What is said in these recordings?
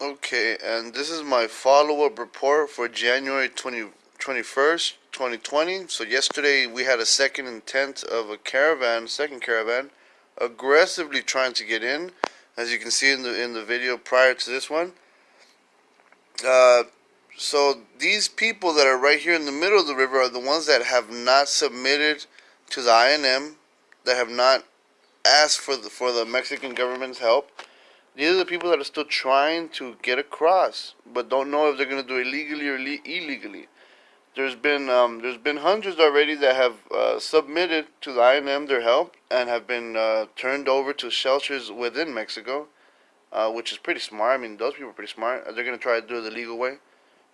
Okay, and this is my follow-up report for January 20, 21st, 2020. So yesterday we had a second intent of a caravan, second caravan, aggressively trying to get in, as you can see in the in the video prior to this one. Uh, so these people that are right here in the middle of the river are the ones that have not submitted to the INM, that have not asked for the for the Mexican government's help these are the people that are still trying to get across, but don't know if they're going to do it legally or le- illegally. There's been um, there's been hundreds already that have uh, submitted to the INM their help and have been uh, turned over to shelters within Mexico, uh, which is pretty smart. I mean, those people are pretty smart. They're going to try to do it the legal way.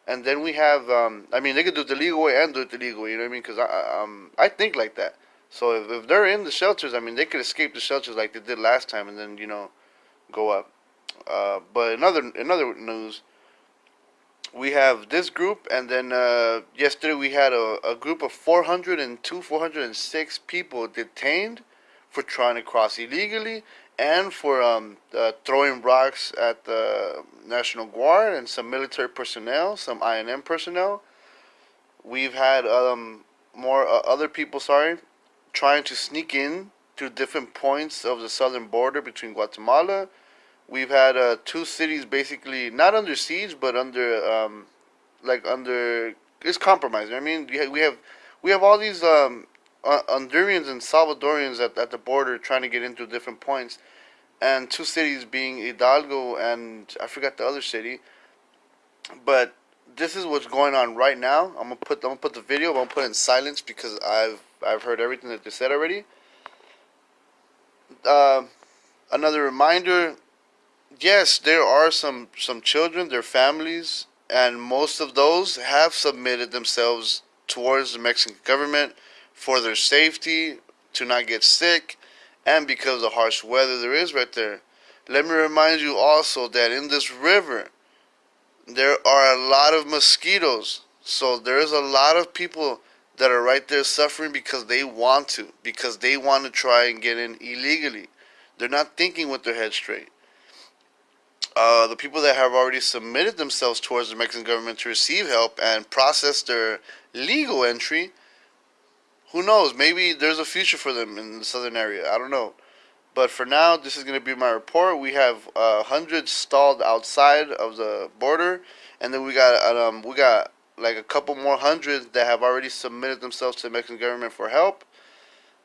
And then we have, um, I mean, they could do it the legal way and do it the legal way. You know what I mean? Because I, um, I think like that. So if, if they're in the shelters, I mean, they could escape the shelters like they did last time, and then you know, go up. Uh, but another another news, we have this group, and then uh, yesterday we had a, a group of 402, 406 people detained for trying to cross illegally and for um, uh, throwing rocks at the National Guard and some military personnel, some INM personnel. We've had um, more uh, other people, sorry, trying to sneak in to different points of the southern border between Guatemala we've had uh, two cities basically not under siege, but under um, like under it's compromised. I mean, we have we have all these um, Hondurans and Salvadorians at, at the border trying to get into different points, and two cities being Hidalgo and I forgot the other city, but this is what's going on right now. I'm gonna put I'm gonna put the video. I'm gonna put it in silence because I've I've heard everything that they said already. Uh, another reminder yes, there are some some children, their families, and most of those have submitted themselves towards the Mexican government for their safety, to not get sick, and because of the harsh weather there is right there. Let me remind you also that in this river, there are a lot of mosquitoes. So there's a lot of people that are right there suffering because they want to, because they want to try and get in illegally. They're not thinking with their head straight uh, the people that have already submitted themselves towards the Mexican government to receive help and process their legal entry, who knows? Maybe there's a future for them in the southern area. I don't know. But for now, this is going to be my report. We have uh, hundreds stalled outside of the border, and then we got um, we got like a couple more hundreds that have already submitted themselves to the Mexican government for help.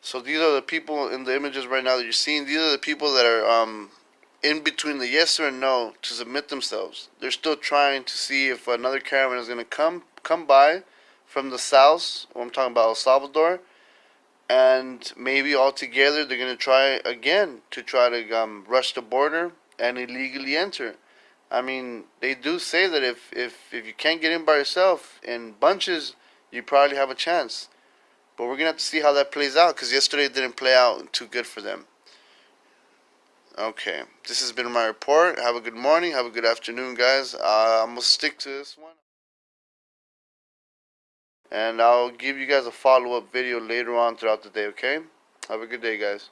So these are the people in the images right now that you're seeing. These are the people that are um, in between the yes or no to submit themselves. They're still trying to see if another caravan is going to come come by from the south. I'm talking about El Salvador, and maybe all together they're to try again to try to um, rush the border and illegally enter. I mean, they do say that if if if you can't get in by yourself in bunches, you probably have a chance. But we're gonna have to see how that plays out because yesterday didn't play out too good for them. Okay, this has been my report. Have a good morning. Have a good afternoon, guys. Uh, I'm to stick to this one. And I'll give you guys a follow-up video later on throughout the day, okay? Have a good day, guys.